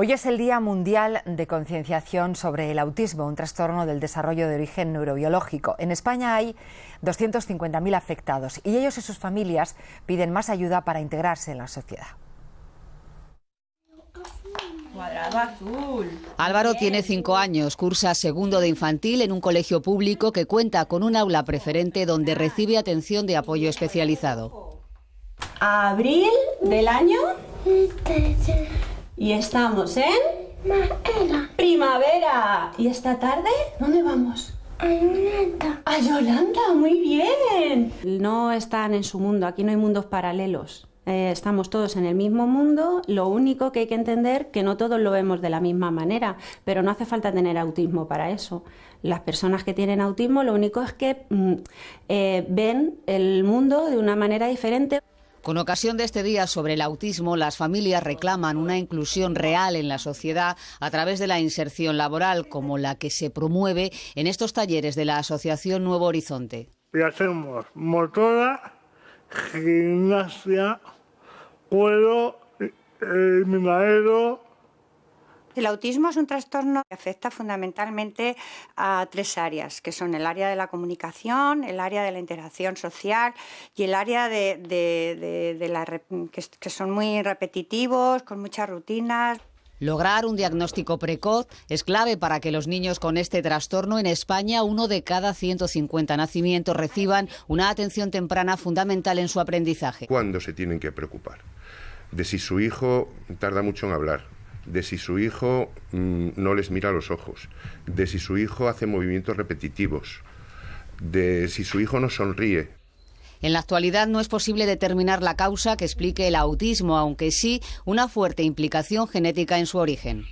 Hoy es el Día Mundial de Concienciación sobre el Autismo, un trastorno del desarrollo de origen neurobiológico. En España hay 250.000 afectados y ellos y sus familias piden más ayuda para integrarse en la sociedad. Álvaro tiene cinco años, cursa segundo de infantil en un colegio público que cuenta con un aula preferente donde recibe atención de apoyo especializado. Abril del año y estamos en... Primavera. ¿Y esta tarde? ¿Dónde vamos? A Yolanda. A Yolanda, muy bien. No están en su mundo, aquí no hay mundos paralelos. Eh, estamos todos en el mismo mundo, lo único que hay que entender que no todos lo vemos de la misma manera, pero no hace falta tener autismo para eso. Las personas que tienen autismo lo único es que mm, eh, ven el mundo de una manera diferente. Con ocasión de este día sobre el autismo, las familias reclaman una inclusión real en la sociedad a través de la inserción laboral, como la que se promueve en estos talleres de la Asociación Nuevo Horizonte. Y hacemos motora, gimnasia, cuero, eh, el autismo es un trastorno que afecta fundamentalmente a tres áreas, que son el área de la comunicación, el área de la interacción social y el área de, la, que son muy repetitivos, con muchas rutinas. Lograr un diagnóstico precoz es clave para que los niños con este trastorno en España, uno de cada 150 nacimientos, reciban una atención temprana fundamental en su aprendizaje. ¿Cuándo se tienen que preocupar? De si su hijo tarda mucho en hablar, de si su hijo mm, no les mira los ojos, de si su hijo hace movimientos repetitivos, de si su hijo no sonríe. En la actualidad no es posible determinar la causa que explique el autismo, aunque sí una fuerte implicación genética en su origen.